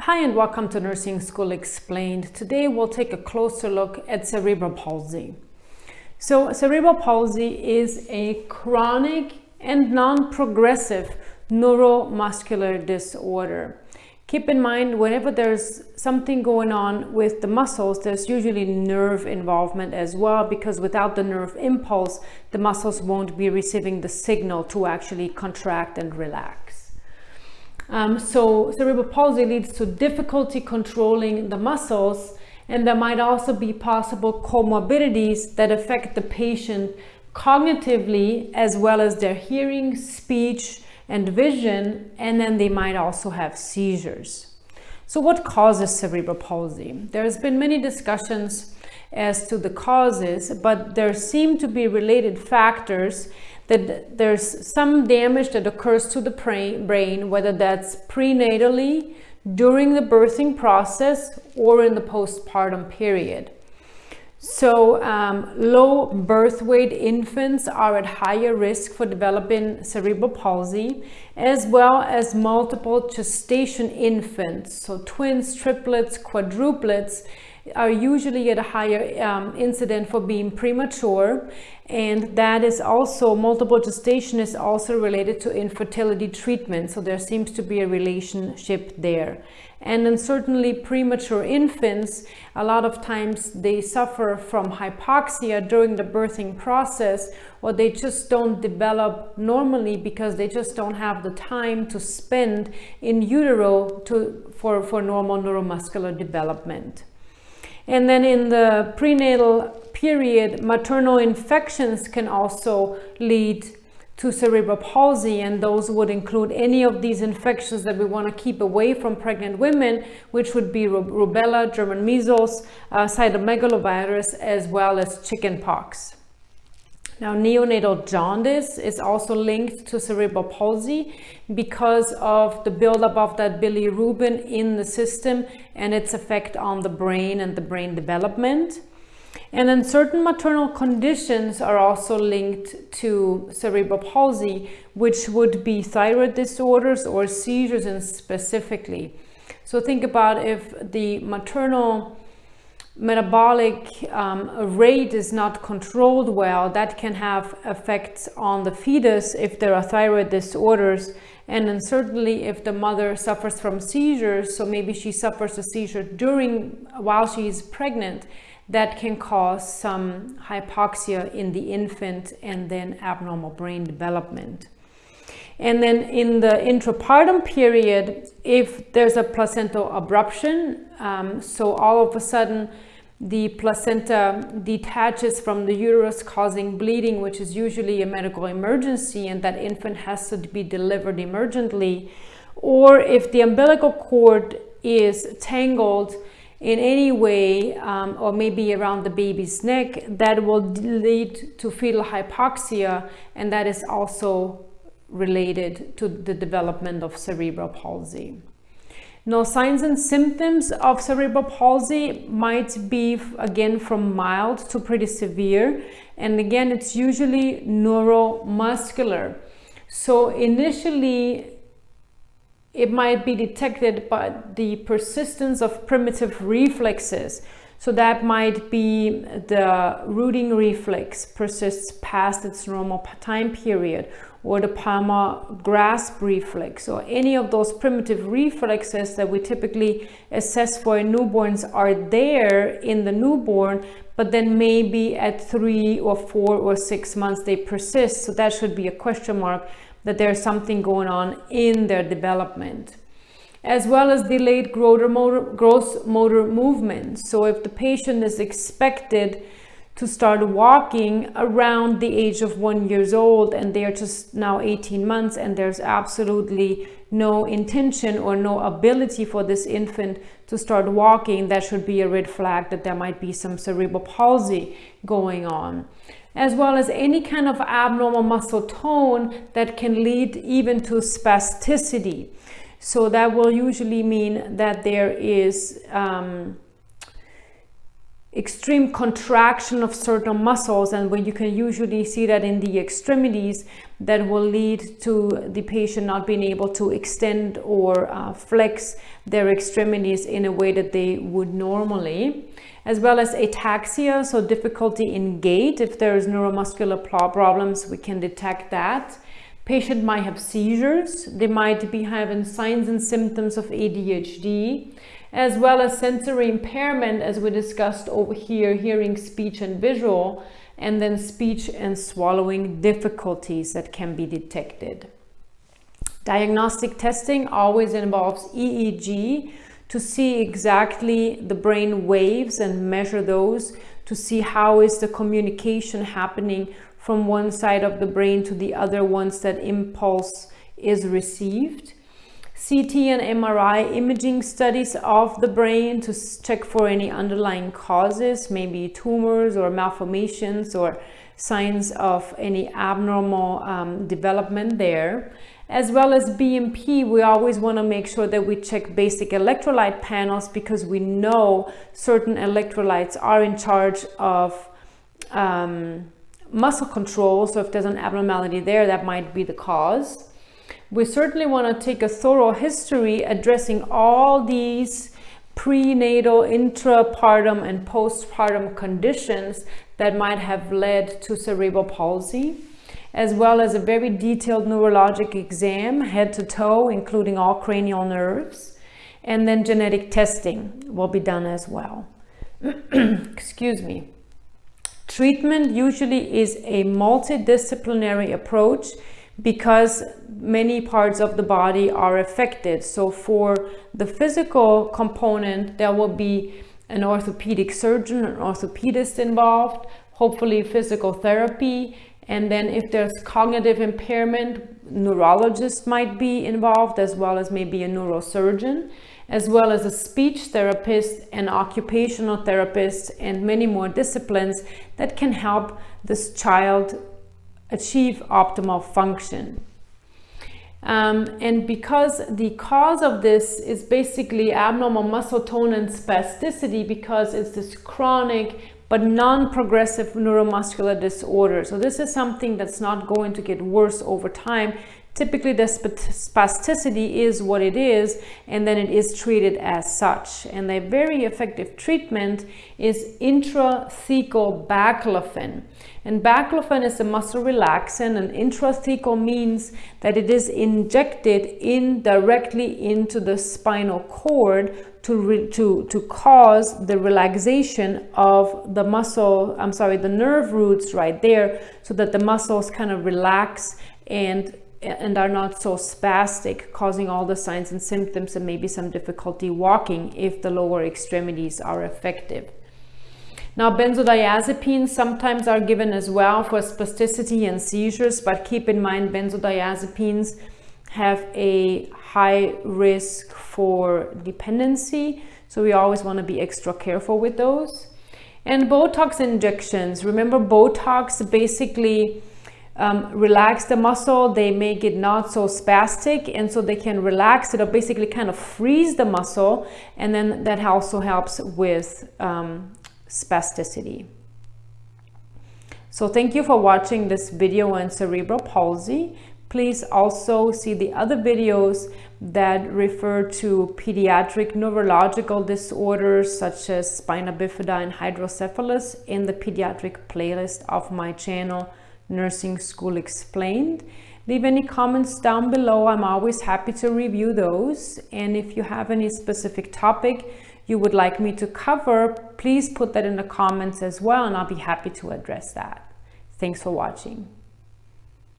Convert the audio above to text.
Hi and welcome to Nursing School Explained. Today we'll take a closer look at cerebral palsy. So cerebral palsy is a chronic and non-progressive neuromuscular disorder. Keep in mind, whenever there's something going on with the muscles, there's usually nerve involvement as well, because without the nerve impulse, the muscles won't be receiving the signal to actually contract and relax. Um, so cerebral palsy leads to difficulty controlling the muscles, and there might also be possible comorbidities that affect the patient cognitively, as well as their hearing, speech, and vision, and then they might also have seizures. So what causes cerebral palsy? There's been many discussions as to the causes, but there seem to be related factors that there's some damage that occurs to the brain, whether that's prenatally, during the birthing process, or in the postpartum period. So um, low birth weight infants are at higher risk for developing cerebral palsy, as well as multiple gestation infants. So twins, triplets, quadruplets are usually at a higher um, incident for being premature. And that is also, multiple gestation is also related to infertility treatment. So there seems to be a relationship there. And then certainly premature infants, a lot of times they suffer from hypoxia during the birthing process or they just don't develop normally because they just don't have the time to spend in utero to, for, for normal neuromuscular development. And then in the prenatal period, maternal infections can also lead to cerebral palsy and those would include any of these infections that we want to keep away from pregnant women which would be rubella, German measles, uh, cytomegalovirus as well as chickenpox. Now neonatal jaundice is also linked to cerebral palsy because of the buildup of that bilirubin in the system and its effect on the brain and the brain development. And then certain maternal conditions are also linked to cerebral palsy, which would be thyroid disorders or seizures specifically. So think about if the maternal metabolic um, rate is not controlled well, that can have effects on the fetus if there are thyroid disorders. And then certainly if the mother suffers from seizures, so maybe she suffers a seizure during while she's pregnant, that can cause some hypoxia in the infant and then abnormal brain development. And then in the intrapartum period, if there's a placental abruption, um, so all of a sudden the placenta detaches from the uterus causing bleeding, which is usually a medical emergency and that infant has to be delivered emergently, or if the umbilical cord is tangled in any way um, or maybe around the baby's neck that will lead to fetal hypoxia and that is also related to the development of cerebral palsy. Now, signs and symptoms of cerebral palsy might be, again, from mild to pretty severe. And again, it's usually neuromuscular. So initially, it might be detected by the persistence of primitive reflexes. So that might be the rooting reflex persists past its normal time period or the palmar grasp reflex or any of those primitive reflexes that we typically assess for newborns are there in the newborn, but then maybe at three or four or six months they persist. So that should be a question mark that there's something going on in their development as well as delayed motor, gross motor movement. So if the patient is expected to start walking around the age of one years old and they're just now 18 months and there's absolutely no intention or no ability for this infant to start walking, that should be a red flag that there might be some cerebral palsy going on as well as any kind of abnormal muscle tone that can lead even to spasticity. So that will usually mean that there is um, extreme contraction of certain muscles and when you can usually see that in the extremities that will lead to the patient not being able to extend or uh, flex their extremities in a way that they would normally as well as ataxia so difficulty in gait. If there is neuromuscular problems we can detect that. Patient might have seizures. They might be having signs and symptoms of ADHD as well as sensory impairment as we discussed over here, hearing, speech and visual, and then speech and swallowing difficulties that can be detected. Diagnostic testing always involves EEG to see exactly the brain waves and measure those to see how is the communication happening from one side of the brain to the other once that impulse is received. CT and MRI imaging studies of the brain to check for any underlying causes, maybe tumors or malformations or signs of any abnormal um, development there. As well as BMP, we always want to make sure that we check basic electrolyte panels because we know certain electrolytes are in charge of um, muscle control. So if there's an abnormality there, that might be the cause we certainly want to take a thorough history addressing all these prenatal, intrapartum, and postpartum conditions that might have led to cerebral palsy, as well as a very detailed neurologic exam, head to toe, including all cranial nerves, and then genetic testing will be done as well. Excuse me. Treatment usually is a multidisciplinary approach because many parts of the body are affected. So for the physical component, there will be an orthopedic surgeon, an orthopedist involved, hopefully physical therapy. And then if there's cognitive impairment, neurologist might be involved as well as maybe a neurosurgeon, as well as a speech therapist, an occupational therapist, and many more disciplines that can help this child achieve optimal function. Um, and because the cause of this is basically abnormal muscle tone and spasticity because it's this chronic but non-progressive neuromuscular disorder. So this is something that's not going to get worse over time. Typically the spasticity is what it is and then it is treated as such. And a very effective treatment is intrathecal baclofen. And baclofen is a muscle relaxant and intrathecal means that it is injected in directly into the spinal cord to, to, to cause the relaxation of the muscle, I'm sorry, the nerve roots right there so that the muscles kind of relax and and are not so spastic, causing all the signs and symptoms and maybe some difficulty walking if the lower extremities are effective. Now, benzodiazepines sometimes are given as well for spasticity and seizures, but keep in mind benzodiazepines have a high risk for dependency. So we always want to be extra careful with those. And Botox injections. Remember Botox basically um, relax the muscle, they make it not so spastic and so they can relax it or basically kind of freeze the muscle and then that also helps with um, spasticity. So thank you for watching this video on cerebral palsy. Please also see the other videos that refer to pediatric neurological disorders such as spina bifida and hydrocephalus in the pediatric playlist of my channel Nursing School Explained. Leave any comments down below. I'm always happy to review those. And if you have any specific topic you would like me to cover, please put that in the comments as well and I'll be happy to address that. Thanks for watching.